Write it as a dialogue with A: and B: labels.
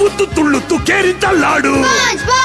A: ನವುತ್ತು ತುಳ್ಳುತ್ತು ಕೇರಿದ್ದ
B: laddu